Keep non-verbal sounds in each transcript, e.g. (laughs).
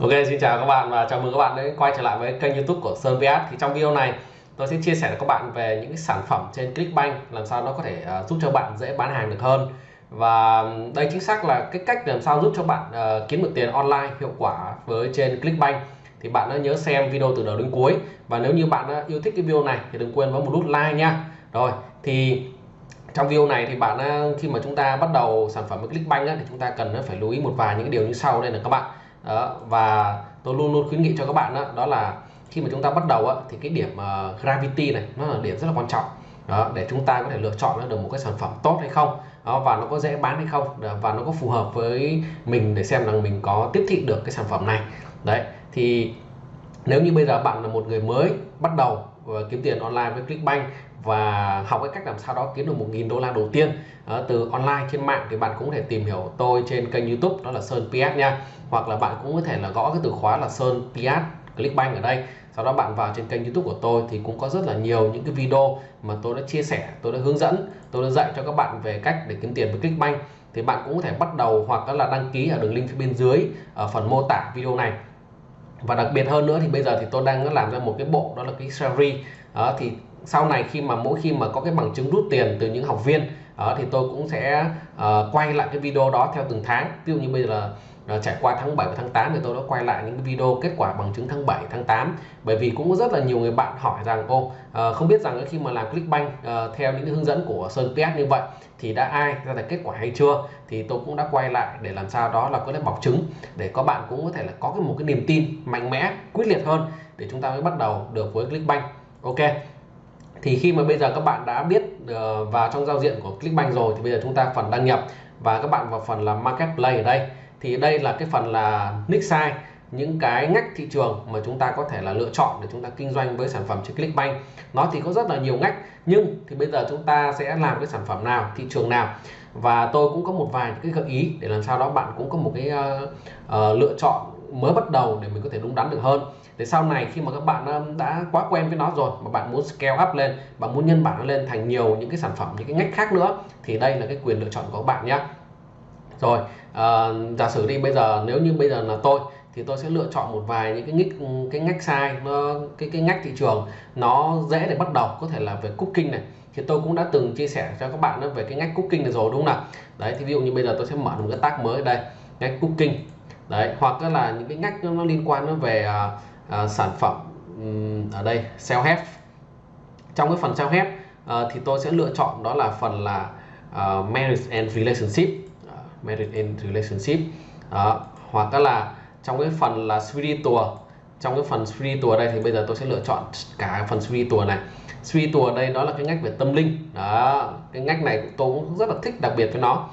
Ok xin chào các bạn và chào mừng các bạn đã quay trở lại với kênh youtube của Sơn VS. Thì trong video này tôi sẽ chia sẻ với các bạn về những cái sản phẩm trên Clickbank làm sao nó có thể uh, giúp cho bạn dễ bán hàng được hơn. Và đây chính xác là cái cách làm sao giúp cho bạn uh, kiếm được tiền online hiệu quả với trên Clickbank. Thì bạn đã nhớ xem video từ đầu đến cuối. Và nếu như bạn ờ, yêu thích cái video này thì đừng quên bấm một nút like nha. Rồi thì trong video này thì bạn khi mà chúng ta bắt đầu sản phẩm với Clickbank á, thì chúng ta cần phải lưu ý một vài những cái điều như sau đây là các bạn đó, và tôi luôn luôn khuyến nghị cho các bạn đó, đó là khi mà chúng ta bắt đầu á, thì cái điểm uh, gravity này nó là điểm rất là quan trọng. Đó, để chúng ta có thể lựa chọn được một cái sản phẩm tốt hay không. Đó, và nó có dễ bán hay không. Và nó có phù hợp với mình để xem rằng mình có tiếp thị được cái sản phẩm này. Đấy thì nếu như bây giờ bạn là một người mới bắt đầu ờ, kiếm tiền online với Clickbank và học cái cách làm sao đó kiếm được 1.000 đô la đầu tiên uh, từ online trên mạng thì bạn cũng có thể tìm hiểu tôi trên kênh YouTube đó là Sơn PS nha. Hoặc là bạn cũng có thể là gõ cái từ khóa là Sơn PS Clickbank ở đây. Sau đó bạn vào trên kênh YouTube của tôi thì cũng có rất là nhiều những cái video mà tôi đã chia sẻ tôi đã hướng dẫn tôi đã dạy cho các bạn về cách để kiếm tiền với Clickbank thì bạn cũng có thể bắt đầu hoặc là đăng ký ở đường link phía bên dưới ở phần mô tả video này. Và đặc biệt hơn nữa thì bây giờ thì tôi đang làm ra một cái bộ đó là cái series đó, thì sau này khi mà mỗi khi mà có cái bằng chứng rút tiền từ những học viên uh, thì tôi cũng sẽ uh, quay lại cái video đó theo từng tháng. Ví dụ như bây giờ là uh, trải qua tháng 7 và tháng 8 thì tôi đã quay lại những cái video kết quả bằng chứng tháng 7 tháng 8 bởi vì cũng có rất là nhiều người bạn hỏi rằng ô uh, không biết rằng khi mà làm Clickbank uh, theo những hướng dẫn của Sơn PS như vậy thì đã ai ra được kết quả hay chưa? Thì tôi cũng đã quay lại để làm sao đó là có thể bọc chứng để các bạn cũng có thể là có cái một cái niềm tin mạnh mẽ quyết liệt hơn để chúng ta mới bắt đầu được với Clickbank. Ok thì khi mà bây giờ các bạn đã biết uh, vào trong giao diện của Clickbank rồi thì bây giờ chúng ta phần đăng nhập và các bạn vào phần là Marketplace ở đây. Thì đây là cái phần là nick size những cái ngách thị trường mà chúng ta có thể là lựa chọn để chúng ta kinh doanh với sản phẩm trên Clickbank. Nó thì có rất là nhiều ngách nhưng thì bây giờ chúng ta sẽ làm cái sản phẩm nào thị trường nào? Và tôi cũng có một vài cái gợi ý để làm sao đó bạn cũng có một cái uh, uh, lựa chọn mới bắt đầu để mình có thể đúng đắn được hơn để sau này khi mà các bạn um, đã quá quen với nó rồi mà bạn muốn scale up lên bạn muốn nhân bản nó lên thành nhiều những cái sản phẩm những cái ngách khác nữa thì đây là cái quyền lựa chọn của các bạn nhé rồi uh, giả sử đi bây giờ nếu như bây giờ là tôi thì tôi sẽ lựa chọn một vài những cái ngách cái ngách sai nó cái cái ngách thị trường nó dễ để bắt đầu có thể là về cooking này. Thì tôi cũng đã từng chia sẻ cho các bạn về cái ngách cooking này rồi đúng không nào? Đấy thì ví dụ như bây giờ tôi sẽ mở một cái tag mới đây ngách cooking. Đấy hoặc là những cái ngách nó liên quan nó về uh, uh, sản phẩm um, ở đây self help. Trong cái phần self help uh, thì tôi sẽ lựa chọn đó là phần là uh, marriage and relationship. Uh, marriage and relationship. Đó. hoặc là trong cái phần là spiritual trong cái phần spiritual đây thì bây giờ tôi sẽ lựa chọn cả phần spiritual này. Spiritual đây đó là cái ngách về tâm linh. Đó cái ngách này tôi cũng rất là thích đặc biệt với nó.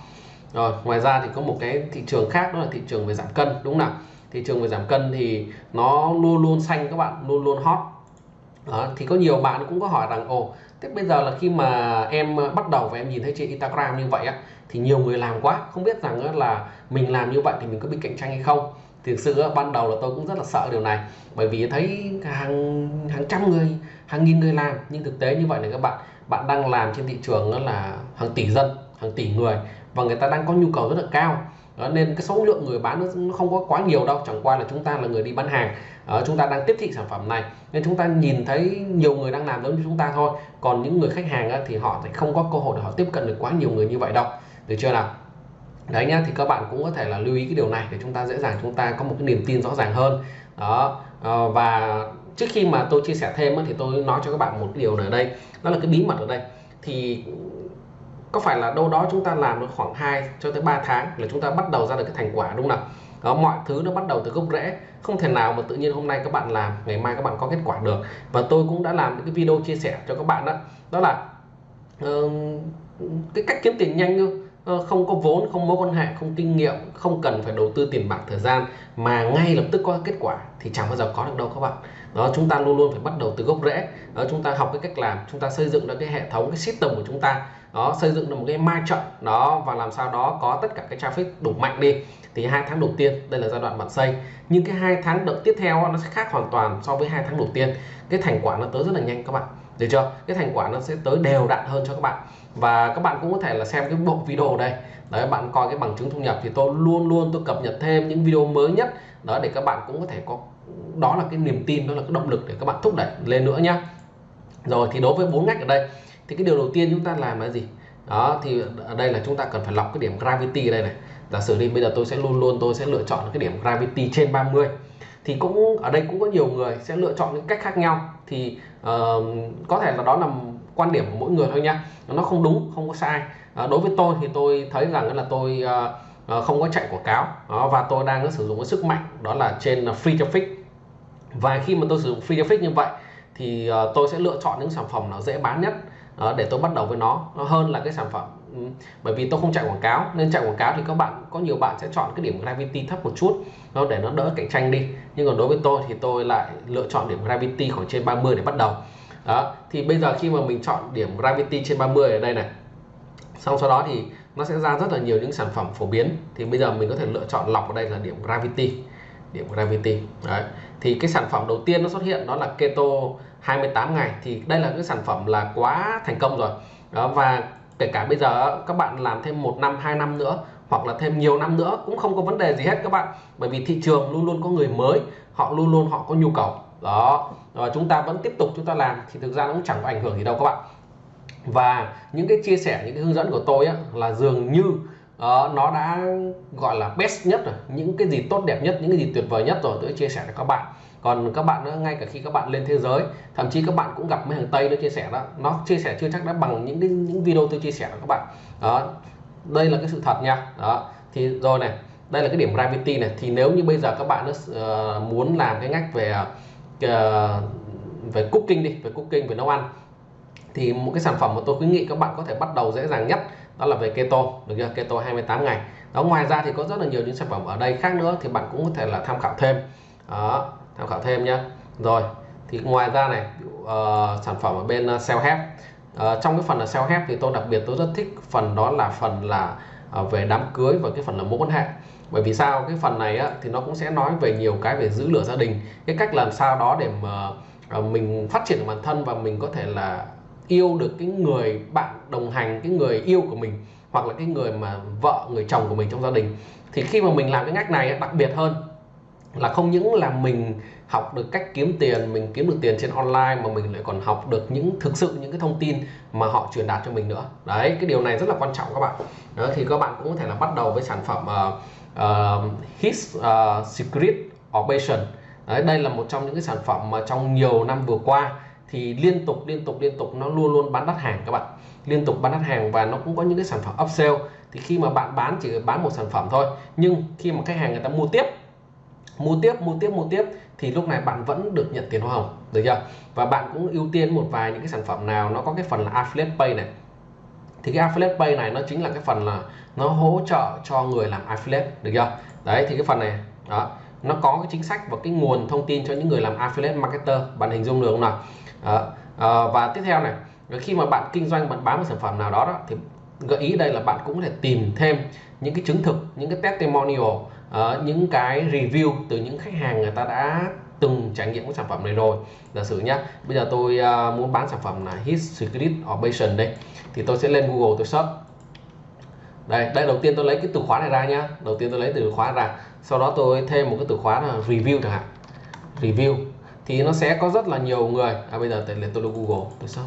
Rồi ngoài ra thì có một cái thị trường khác đó là thị trường về giảm cân đúng không nào? Thị trường về giảm cân thì nó luôn luôn xanh các bạn luôn luôn hot. Đó, thì có nhiều bạn cũng có hỏi rằng ồ thế bây giờ là khi mà em ờ, bắt đầu và em nhìn thấy trên Instagram như vậy á thì nhiều người làm quá không biết rằng là mình làm như vậy thì mình có bị cạnh tranh hay không? Thực sự ban đầu là tôi cũng rất là sợ điều này bởi vì thấy hàng hàng trăm người hàng nghìn người làm nhưng thực tế như vậy này các bạn bạn đang làm trên thị trường đó là hàng tỷ dân hàng tỷ người và người ta đang có nhu cầu rất là cao đó, nên cái số lượng người bán nó không có quá nhiều đâu chẳng qua là chúng ta là người đi bán hàng. Uh, chúng ta đang tiếp thị sản phẩm này nên chúng ta nhìn thấy nhiều người đang làm giống như chúng ta thôi. Còn những người khách hàng á, thì họ sẽ không có cơ hội để họ tiếp cận được quá nhiều người như vậy đâu. Được chưa nào? Đấy nhá thì các bạn cũng có thể là lưu ý cái điều này để chúng ta dễ dàng chúng ta có một cái niềm tin rõ ràng hơn. Đó uh, và trước khi mà tôi chia sẻ thêm á, thì tôi nói cho các bạn một cái điều ở đây. Đó là cái bí mật ở đây. Thì có phải là đâu đó chúng ta làm được khoảng 2 cho tới 3 tháng là chúng ta bắt đầu ra được cái thành quả đúng không nào? Đó, mọi thứ nó bắt đầu từ gốc rễ. Không thể nào mà tự nhiên hôm nay các bạn làm ngày mai các bạn có kết quả được. Và tôi cũng đã làm những cái video chia sẻ cho các bạn đó. Đó là uh, cái cách kiếm tiền nhanh thôi. Ờ, không có vốn không mối quan hệ không kinh nghiệm không cần phải đầu tư tiền bạc thời gian mà ngay lập tức có kết quả thì chẳng bao giờ có được đâu các bạn đó, chúng ta luôn luôn phải bắt đầu từ gốc rễ. Đó, chúng ta học cái cách làm, chúng ta xây dựng được cái hệ thống, cái system của chúng ta. Đó, xây dựng được một cái ma trận. Đó, và làm sao đó có tất cả cái traffic đủ mạnh đi. Thì hai tháng đầu tiên, đây là giai đoạn bạn xây. Nhưng cái hai tháng đợt tiếp theo nó sẽ khác hoàn toàn so với hai tháng đầu tiên. Cái thành quả nó tới rất là nhanh các bạn. Được chưa? Cái thành quả nó sẽ tới đều đặn hơn cho các bạn. Và các bạn cũng có thể là xem cái bộ video đây. Đấy, bạn coi cái bằng chứng thu nhập thì tôi luôn luôn tôi cập nhật thêm những video mới nhất. Đó, để các bạn cũng có thể có đó là cái niềm tin đó là cái động lực để các bạn thúc đẩy lên nữa nhá. Rồi thì đối với bốn ngách ở đây thì cái điều đầu tiên chúng ta làm là gì? Đó thì ở đây là chúng ta cần phải lọc cái điểm gravity ở đây này. Giả sử đi bây giờ tôi sẽ luôn luôn tôi sẽ lựa chọn cái điểm gravity trên 30 thì cũng ở đây cũng có nhiều người sẽ lựa chọn những cách khác nhau. Thì uh, có thể là đó là quan điểm của mỗi người thôi nha nó không đúng không có sai. Uh, đối với tôi thì tôi thấy rằng là tôi uh, không có chạy quảng cáo. Đó, và tôi đang sử dụng cái sức mạnh đó là trên free traffic và khi mà tôi sử dụng free traffic như vậy, thì ờ, tôi sẽ lựa chọn những sản phẩm nó dễ bán nhất ờ, để tôi bắt đầu với nó hơn là cái sản phẩm bởi vì tôi không chạy quảng cáo, nên chạy quảng cáo thì các bạn, có nhiều bạn sẽ chọn cái điểm gravity thấp một chút, nó để nó đỡ cạnh tranh đi. Nhưng còn đối với tôi thì tôi lại lựa chọn điểm gravity khoảng trên 30 để bắt đầu. Đó, thì bây giờ khi mà mình chọn điểm gravity trên 30 ở đây này, xong sau đó thì nó sẽ ra rất là nhiều những sản phẩm phổ biến. Thì bây giờ mình có thể lựa chọn lọc ở đây là điểm gravity điểm gravity, đấy thì cái sản phẩm đầu tiên nó xuất hiện đó là keto 28 ngày. Thì đây là cái sản phẩm là quá thành công rồi. Đó, và kể cả bây giờ các bạn làm thêm một năm hai năm nữa hoặc là thêm nhiều năm nữa cũng không có vấn đề gì hết các bạn. Bởi vì thị trường luôn luôn có người mới họ luôn luôn họ có nhu cầu. Đó và chúng ta vẫn tiếp tục chúng ta làm thì thực ra nó cũng chẳng có ảnh hưởng gì đâu các bạn. Và những cái chia sẻ những cái hướng dẫn của tôi á, là dường như uh, nó đã gọi là best nhất rồi những cái gì tốt đẹp nhất những cái gì tuyệt vời nhất rồi tôi chia sẻ cho các bạn. Còn các bạn nữa ngay cả khi các bạn lên thế giới thậm chí các bạn cũng gặp mấy thằng tây nó chia sẻ đó. Nó chia sẻ chưa chắc đã bằng những cái những video tôi chia sẻ cho các bạn. Đó đây là cái sự thật nha. Đó thì rồi này đây là cái điểm gravity này. Thì nếu như bây giờ các bạn uh, muốn làm cái ngách về uh, về cooking đi về cooking về nấu ăn thì một cái sản phẩm mà tôi khuyến nghị các bạn có thể bắt đầu dễ dàng nhất đó là về keto được chưa? Keto 28 ngày. Đó ngoài ra thì có rất là nhiều những sản phẩm ở đây khác nữa thì bạn cũng có thể là tham khảo thêm. Đó tham khảo thêm nhé rồi thì ngoài ra này uh, sản phẩm ở bên uh, self help. Uh, trong cái phần là self help thì tôi đặc biệt tôi rất thích phần đó là phần là uh, về đám cưới và cái phần là mối quan hệ. Bởi vì sao? Cái phần này á, thì nó cũng sẽ nói về nhiều cái về giữ lửa gia đình. Cái cách làm sao đó để mà uh, mình phát triển bản thân và mình có thể là yêu được cái người bạn đồng hành cái người yêu của mình hoặc là cái người mà vợ người chồng của mình trong gia đình. Thì khi mà mình làm cái ngách này đặc biệt hơn là không những là mình học được cách kiếm tiền mình kiếm được tiền trên online mà mình lại còn học được những thực sự những cái thông tin mà họ truyền đạt cho mình nữa. Đấy cái điều này rất là quan trọng các bạn. Đó, thì các bạn cũng có thể là bắt đầu với sản phẩm uh, uh, His uh, Secret Operation. Đấy, đây là một trong những cái sản phẩm mà trong nhiều năm vừa qua thì liên tục liên tục liên tục nó luôn luôn bán đắt hàng các bạn. Liên tục bán đắt hàng và nó cũng có những cái sản phẩm upsell. Thì khi mà bạn bán chỉ bán một sản phẩm thôi, nhưng khi mà khách hàng người ta mua tiếp mua tiếp mua tiếp mua tiếp, thì lúc này bạn vẫn được nhận tiền hoa hồng, được chưa? Và bạn cũng ưu tiên một vài những cái sản phẩm nào nó có cái phần là affiliate pay này. Thì cái affiliate pay này nó chính là cái phần là nó hỗ trợ cho người làm affiliate, được chưa? Đấy, thì cái phần này, đó, nó có cái chính sách và cái nguồn thông tin cho những người làm affiliate marketer, bạn hình dung được không nào? À, À, và tiếp theo này khi mà bạn kinh doanh bạn bán một sản phẩm nào đó, đó thì gợi ý đây là bạn cũng có thể tìm thêm những cái chứng thực những cái testimonial uh, những cái review từ những khách hàng người ta đã từng trải nghiệm cái sản phẩm này rồi. Giả sử nhá bây giờ tôi uh, muốn bán sản phẩm là his secret operation đây thì tôi sẽ lên google tôi search. Đây đây đầu tiên tôi lấy cái từ khóa này ra nhá. Đầu tiên tôi lấy từ khóa ra sau đó tôi thêm một cái từ khóa là review chẳng hạn. Review thì nó sẽ có rất là nhiều người. À bây giờ tôi lên tôi google. Tôi xong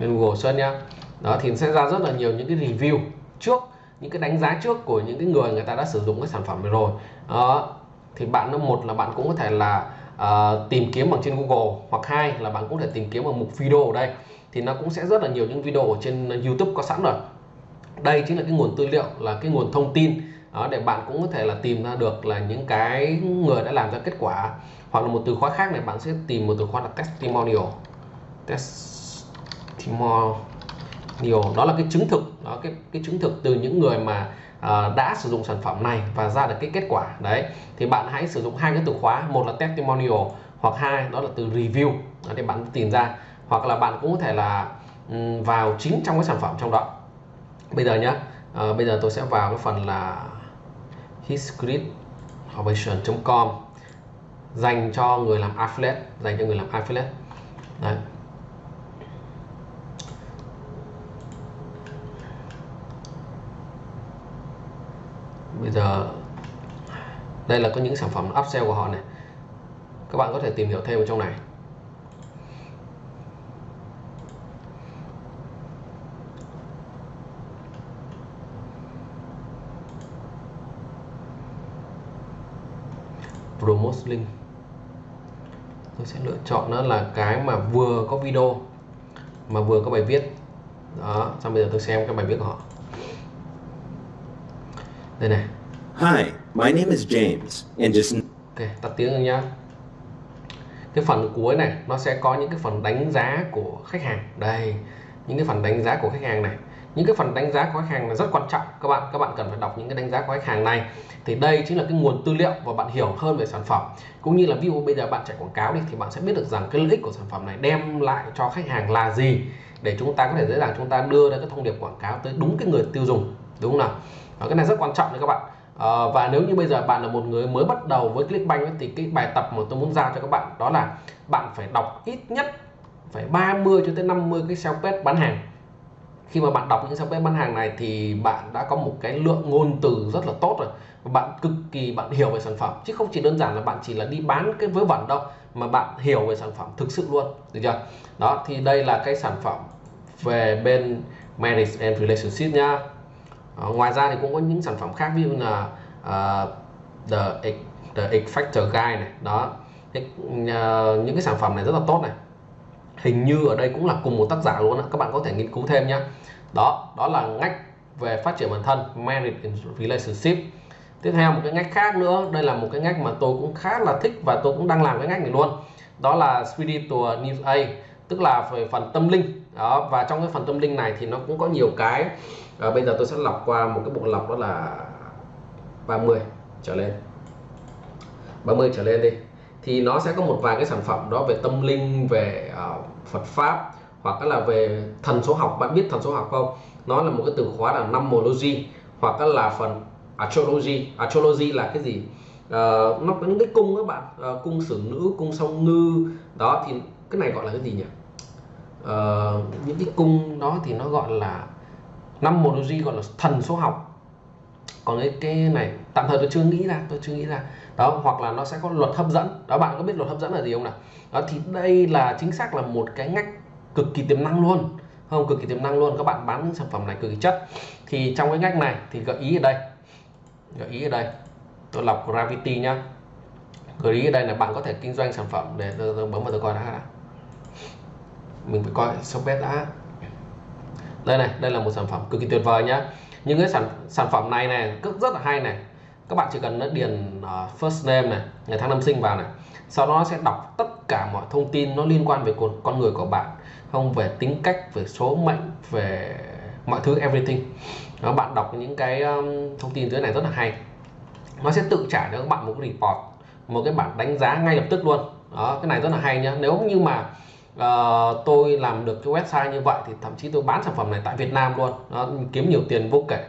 lên google search nhá. Đó thì sẽ ra rất là nhiều những cái review trước những cái đánh giá trước của những cái người người ta đã sử dụng cái sản phẩm này rồi. Đó thì bạn nó một là bạn cũng có thể là uh, tìm kiếm bằng trên Google hoặc hai là bạn cũng có thể tìm kiếm ở mục video ở đây. Thì nó cũng sẽ rất là nhiều những video ở trên YouTube có sẵn rồi. Đây chính là cái nguồn tư liệu là cái nguồn thông tin đó để bạn cũng có thể là tìm ra được là những cái người đã làm ra kết quả. Hoặc là một từ khóa khác này bạn sẽ tìm một từ khóa là testimonial. Testimonial. Đó là cái chứng thực. Đó cái cái chứng thực từ những người mà uh, đã sử dụng sản phẩm này và ra được cái kết quả. Đấy thì bạn hãy sử dụng hai cái từ khóa. Một là testimonial hoặc hai đó là từ review. Đó, để bạn tìm ra. Hoặc là bạn cũng có thể là um, vào chính trong cái sản phẩm trong đó. Bây giờ nhé uh, ờ, bây giờ tôi sẽ vào cái phần là hisgridoperation.com dành cho người làm affiliate, dành cho người làm affiliate. Đấy. Bây giờ, đây là có những sản phẩm upsell của họ này. Các bạn có thể tìm hiểu thêm ở trong này. Promote link tôi sẽ lựa chọn nó là cái mà vừa có video mà vừa có bài viết. Đó xong bây giờ tôi xem cái bài viết của họ. Đây này. Hi, my name is James, and just ok tắt tiếng rồi nhá. Cái phần cuối này nó sẽ có những cái phần đánh giá của khách hàng. Đây những cái phần đánh giá của khách hàng này những cái phần đánh giá của khách hàng là rất quan trọng. Các bạn các bạn cần phải đọc những cái đánh giá của khách hàng này. Thì đây chính là cái nguồn tư liệu và bạn hiểu hơn về sản phẩm. Cũng như là ví dụ bây giờ bạn chạy quảng cáo đi thì bạn sẽ biết được rằng cái lợi ích của sản phẩm này đem lại cho khách hàng là gì. Để chúng ta có thể dễ dàng chúng ta đưa ra cái thông điệp quảng cáo tới đúng cái người tiêu dùng đúng không nào? Và cái này rất quan trọng đấy các bạn. À, và nếu như bây giờ bạn là một người mới bắt đầu với Clickbank ấy, thì cái bài tập mà tôi muốn giao cho các bạn đó là bạn phải đọc ít nhất phải 30 cho tới 50 cái sales page bán hàng khi mà bạn đọc những trang web bán hàng này thì bạn đã có một cái lượng ngôn từ rất là tốt rồi. Và bạn cực kỳ bạn hiểu về sản phẩm. Chứ không chỉ đơn giản là bạn chỉ là đi bán cái vớ vẩn đâu mà bạn hiểu về sản phẩm thực sự luôn. Được chưa? Đó thì đây là cái sản phẩm về bên marriage and relationship nha. Ờ, ngoài ra thì cũng có những sản phẩm khác ví dụ là uh, the the X Factor Guide này. Đó. Cái, uh, ờ, những cái sản phẩm này rất là tốt này hình như ở đây cũng là cùng một tác giả luôn á các bạn có thể nghiên cứu thêm nhé đó đó là ngách về phát triển bản thân marriage and relationship. Tiếp theo một cái ngách khác nữa đây là một cái ngách mà tôi cũng khá là thích và tôi cũng đang làm cái ngách này luôn. Đó là spiritual news A tức là về phần tâm linh. Đó và trong cái phần tâm linh này thì nó cũng có nhiều cái. À, bây giờ tôi sẽ lọc qua một cái bộ lọc đó là 30 trở lên. 30 trở lên đi thì nó sẽ có một vài cái sản phẩm đó về tâm linh về uh, Phật pháp hoặc là về thần số học. Bạn biết thần số học không? Nó là một cái từ khóa là numerology hoặc là phần astrology. Astrology là cái gì? Uh, nó có những cái cung các bạn. Uh, cung sử nữ cung song ngư. Đó thì cái này gọi là cái gì nhỉ? Uh, những cái cung đó thì nó gọi là numerology gọi là thần số học. Còn cái cái này tạm thời tôi chưa nghĩ ra tôi chưa nghĩ ra. Đó hoặc là nó sẽ có luật hấp dẫn. Đó bạn có biết luật hấp dẫn là gì không nào? Đó thì đây là chính xác là một cái ngách cực kỳ tiềm năng luôn. Không cực kỳ tiềm năng luôn. Các bạn bán những sản phẩm này cực kỳ chất. Thì trong cái ngách này thì gợi ý ở đây. Gợi ý ở đây. Tôi lọc gravity nhá. Gợi ý ở đây là bạn có thể kinh doanh sản phẩm để tôi, tôi bấm vào tôi coi đã. Mình phải coi shopbet đã. Đây này đây là một sản phẩm cực kỳ tuyệt vời nhá. Những cái sản sản phẩm này này rất rất là hay này các bạn chỉ cần điền uh, first name này ngày tháng năm sinh vào này. Sau đó nó sẽ đọc tất cả mọi thông tin nó liên quan về con, con người của bạn. Không về tính cách về số mệnh về mọi thứ everything. Đó, bạn đọc những cái um, thông tin dưới này rất là hay. Nó sẽ tự trả cho các bạn một cái report một cái bản đánh giá ngay lập tức luôn. Đó cái này rất là hay nhá. Nếu như mà uh, tôi làm được cái website như vậy thì thậm chí tôi bán sản phẩm này tại Việt Nam luôn. Nó kiếm nhiều tiền vô kể.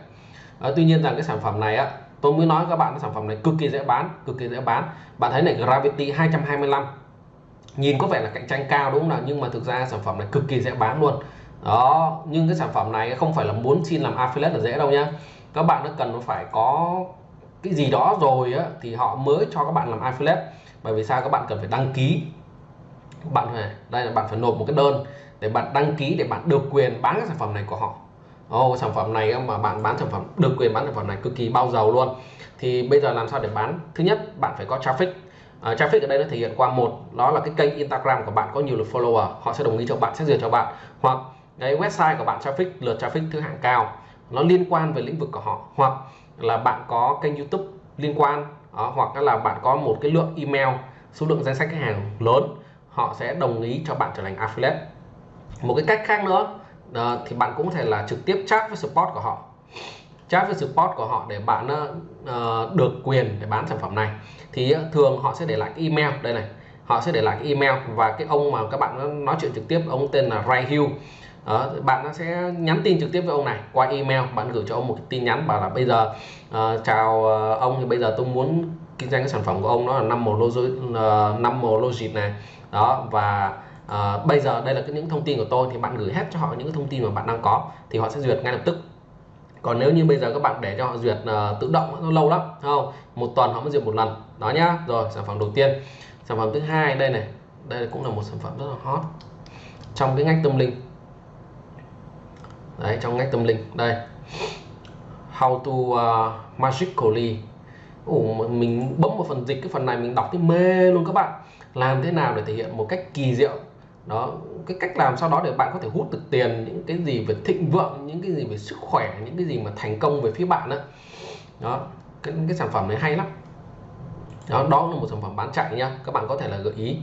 Uh, tuy nhiên rằng cái sản phẩm này á tôi mới nói các bạn cái sản phẩm này cực kỳ dễ bán cực kỳ dễ bán. Bạn thấy này Gravity 225 nhìn có vẻ là cạnh tranh cao đúng không nào? Nhưng mà thực ra sản phẩm này cực kỳ dễ bán luôn. Đó nhưng cái sản phẩm này không phải là muốn xin làm affiliate là dễ đâu nhá. Các bạn nó cần phải có cái gì đó rồi á, thì họ mới cho các bạn làm affiliate. Bởi vì sao? Các bạn cần phải đăng ký. Bạn phải đây là bạn phải nộp một cái đơn để bạn đăng ký để bạn được quyền bán cái sản phẩm này của họ oh, sản phẩm này mà bạn bán sản phẩm được quyền bán sản phẩm này cực kỳ bao giàu luôn. Thì bây giờ làm sao để bán? Thứ nhất bạn phải có traffic. Uh, traffic ở đây nó thể hiện qua một đó là cái kênh Instagram của bạn có nhiều lượt follower họ sẽ đồng ý cho bạn sẽ duyệt cho bạn. Hoặc cái website của bạn traffic lượt traffic thứ hạng cao nó liên quan về lĩnh vực của họ. Hoặc là bạn có kênh YouTube liên quan đó, hoặc là bạn có một cái lượng email số lượng danh sách khách hàng lớn họ sẽ đồng ý cho bạn trở thành affiliate. Một cái cách khác nữa uh, thì bạn cũng có thể là trực tiếp chat với support của họ. Chat với support của họ để bạn uh, được quyền để bán sản phẩm này. Thì uh, thường họ sẽ để lại cái email đây này. Họ sẽ để lại cái email và cái ông mà các bạn nói chuyện trực tiếp ông tên là Ray Hill đó, bạn sẽ nhắn tin trực tiếp với ông này qua email. Bạn gửi cho ông một cái tin nhắn bảo là bây giờ uh, chào uh, ông thì bây giờ tôi muốn kinh doanh cái sản phẩm của ông nó là năm màu logic uh, năm màu logic này. Đó và à, bây giờ đây là những thông tin của tôi thì bạn gửi hết cho họ những cái thông tin mà bạn đang có thì họ sẽ duyệt ngay lập tức. Còn nếu như bây giờ các bạn để cho họ duyệt uh, tự động nó lâu lắm không? Một tuần họ mới duyệt một lần. Đó nhá. Rồi sản phẩm đầu tiên. Sản phẩm thứ hai đây này. Đây cũng là một sản phẩm rất là hot. Trong cái ngách tâm linh. Đấy trong ngách tâm linh. Đây. How to uh, magically. Ủa, mình bấm một phần dịch cái phần này mình đọc cái mê luôn các bạn. Làm thế nào để thể hiện một cách kỳ diệu? Đó cái cách làm sau đó để bạn có thể hút được tiền những cái gì về thịnh vượng những cái gì về sức khỏe những cái gì mà thành công về phía bạn đó đó cái, cái sản phẩm này hay lắm. Đó đó là một sản phẩm bán chạy nha các bạn có thể là gợi ý.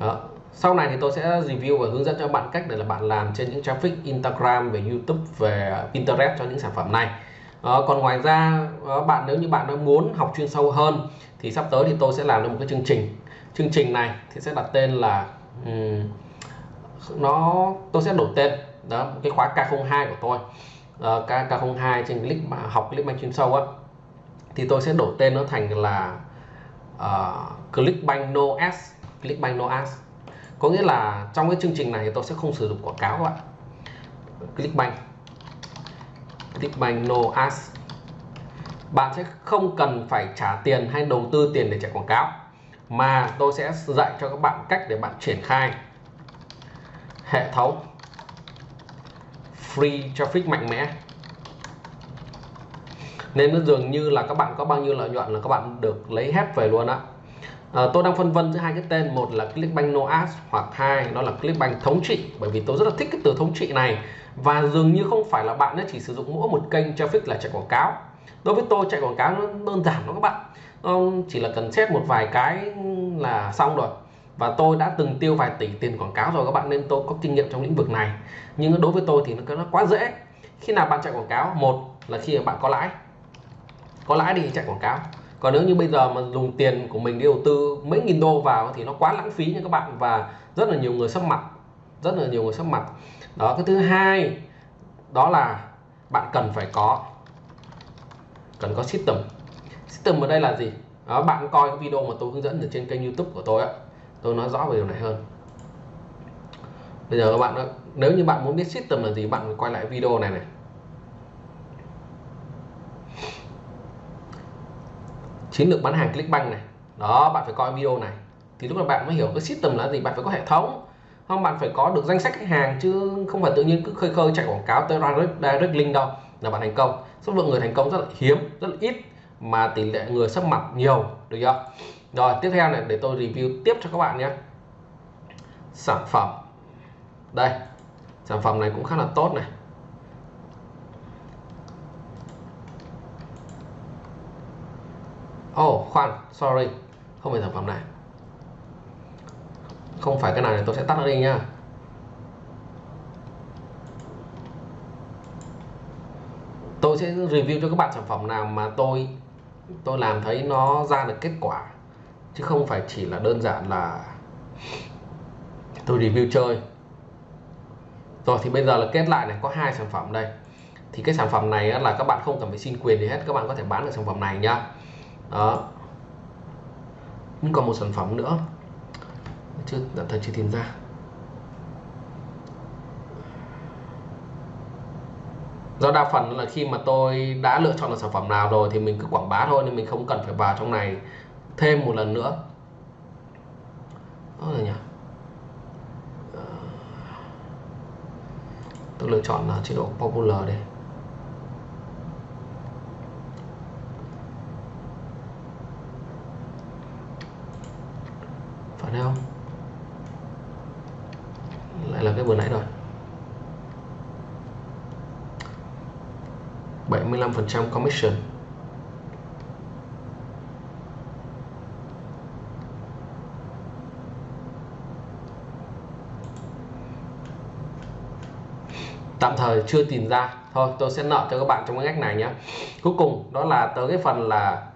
Đó. sau này thì tôi sẽ review và hướng dẫn cho bạn cách để là bạn làm trên những traffic Instagram về YouTube về Pinterest cho những sản phẩm này. Đó, còn ngoài ra bạn nếu như bạn đã muốn học chuyên sâu hơn thì sắp tới thì tôi sẽ làm được một cái chương trình. Chương trình này thì sẽ đặt tên là um, nó tôi sẽ đổi tên đó cái khóa K02 của tôi. Uh, K, K02 trên clip mà học clip chuyên sâu á. Thì tôi sẽ đổi tên nó thành là uh, Clickbank No S Clickbank No S có nghĩa là trong cái chương trình này tôi sẽ không sử dụng quảng cáo các bạn Clickbank. Clickbank No Ads. Bạn sẽ không cần phải trả tiền hay đầu tư tiền để chạy quảng cáo mà tôi sẽ dạy cho các bạn cách để bạn triển khai hệ thống free traffic mạnh mẽ. Nên nó dường như là các bạn có bao nhiêu lợi nhuận là các bạn được lấy hết về luôn á. À, tôi đang phân vân giữa hai cái tên một là Clickbank No Ads hoặc hai đó là Clickbank thống trị bởi vì tôi rất là thích cái từ thống trị này. Và dường như không phải là bạn ấy chỉ sử dụng mỗi một kênh traffic là chạy quảng cáo. Đối với tôi chạy quảng cáo nó đơn giản lắm các bạn. Chỉ là cần xét một vài cái là xong rồi và tôi đã từng tiêu vài tỷ tiền quảng cáo rồi các bạn nên tôi có kinh nghiệm trong lĩnh vực này. Nhưng đối với tôi thì nó, nó quá dễ. Khi nào bạn chạy quảng cáo một là khi mà bạn có lãi. Có lãi thì chạy quảng cáo. Còn nếu như bây giờ mà dùng tiền của mình đi đầu tư mấy nghìn đô vào thì nó quá lãng phí nha các bạn và rất là nhiều người sắp mặt. Rất là nhiều người sắp mặt. Đó cái thứ hai đó là bạn cần phải có cần có system. System ở đây là gì? Đó, bạn coi cái video mà tôi hướng dẫn ở trên kênh youtube của tôi á tôi nói rõ về điều này hơn. Bây giờ các bạn nếu như bạn muốn biết system là gì bạn quay lại video này này. Chiến lược bán hàng Clickbank này. Đó bạn phải coi video này. Thì lúc đó bạn mới hiểu cái system là gì bạn phải có hệ thống. Không bạn phải có được danh sách khách hàng chứ không phải tự nhiên cứ khơi khơi chạy quảng cáo tới direct, direct link đâu. Là bạn thành công. Số lượng người thành công rất là hiếm rất là ít mà tỷ lệ người sắp mặt nhiều được chưa? Rồi, tiếp theo này, để tôi review tiếp cho các bạn nhé. Sản phẩm. Đây, sản phẩm này cũng khá là tốt này. Oh khoan, sorry, không phải sản phẩm này. Không phải cái này, tôi sẽ tắt nó đi nha. Tôi sẽ review cho các bạn sản phẩm nào mà tôi tôi làm thấy nó ra được kết quả chứ không phải chỉ là đơn giản là tôi review chơi. Rồi thì bây giờ là kết lại này, có hai sản phẩm đây. Thì cái sản phẩm này là các bạn không cần phải xin quyền gì hết, các bạn có thể bán được sản phẩm này nhá đó. Nhưng còn một sản phẩm nữa. Chưa, tạm thời chưa tìm ra. Do đa phần là khi mà tôi đã lựa chọn là sản phẩm nào rồi thì mình cứ quảng bá thôi, nên mình không cần phải vào trong này thêm một lần nữa. Đó là nhỉ? Ờ, tôi lựa chọn là chế độ popular đây phải không? Lại là cái vừa nãy rồi. 75% commission. Tạm thời chưa tìm ra. Thôi, tôi sẽ nợ cho các bạn trong cái ngách này nhé. Cuối cùng, đó là tới cái phần là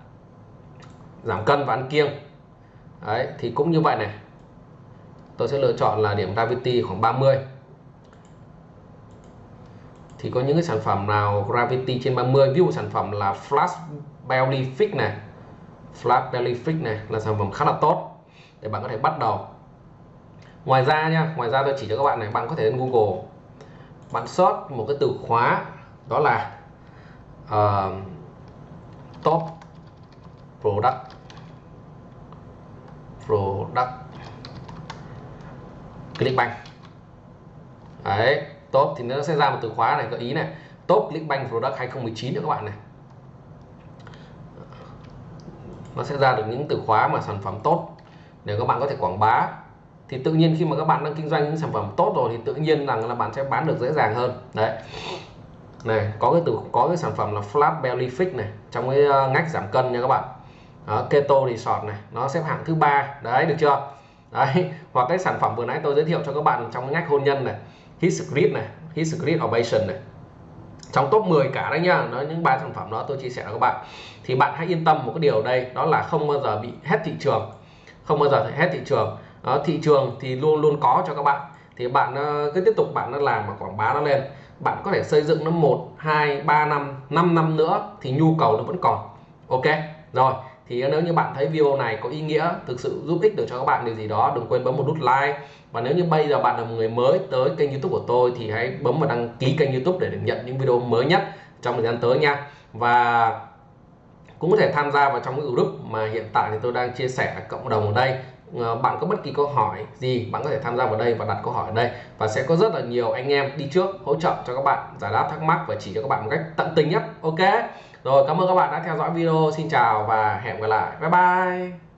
giảm cân và ăn kiêng. Đấy, thì cũng như vậy này. Tôi sẽ lựa chọn là điểm gravity khoảng 30 thì có những cái sản phẩm nào gravity trên 30 ví dụ sản phẩm là flash belly fix này. Flat belly fix này là sản phẩm khá là tốt để bạn có thể bắt đầu. Ngoài ra nha, ngoài ra tôi chỉ cho các bạn này, bạn có thể lên Google bạn search một cái từ khóa đó là uh, top product. Product. Clickbank đấy top thì nó sẽ ra một từ khóa này gợi ý này. Top Clickbank product 2019 nữa các bạn này. Nó sẽ ra được những từ khóa mà sản phẩm tốt. Để các bạn có thể quảng bá thì tự nhiên khi mà các bạn đang kinh doanh những sản phẩm tốt rồi thì tự nhiên rằng là bạn sẽ bán được dễ dàng hơn. Đấy. Này có cái từ có cái sản phẩm là flat belly fix này trong cái ờ, ngách giảm cân nha các bạn. Đó, keto resort này nó xếp hạng thứ ba. Đấy được chưa? Đấy (laughs) hoặc cái sản phẩm vừa nãy tôi giới thiệu cho các bạn trong cái ngách hôn nhân này hit script này hit script ovation này. Trong top 10 cả đấy nhá nó những ba sản phẩm đó tôi chia sẻ với các bạn. Thì bạn hãy yên tâm một cái điều đây đó là không bao giờ bị hết thị trường. Không bao giờ hết thị trường đó, thị trường thì luôn luôn có cho các bạn. Thì bạn ờ, cứ tiếp tục bạn nó làm và quảng bá nó lên. Bạn có thể xây dựng nó một hai ba năm 5 năm nữa thì nhu cầu nó vẫn còn. Ok rồi. Thì ờ, nếu như bạn thấy video này có ý nghĩa thực sự giúp ích được cho các bạn điều gì đó đừng quên bấm một nút like. Và nếu như bây giờ bạn là một người mới tới kênh youtube của tôi thì hãy bấm vào đăng ký kênh youtube để được nhận những video mới nhất trong thời gian tới nha. Và cũng có thể tham gia vào trong cái group mà hiện tại thì tôi đang chia sẻ cộng đồng ở đây. Ờ, bạn có bất kỳ câu hỏi gì, bạn có thể tham gia vào đây và đặt câu hỏi ở đây. Và sẽ có rất là nhiều anh em đi trước hỗ trợ cho các bạn, giải đáp thắc mắc và chỉ cho các bạn một cách tận tình nhất. Ok? Rồi, cảm ơn các bạn đã theo dõi video. Xin chào và hẹn gặp lại. Bye bye!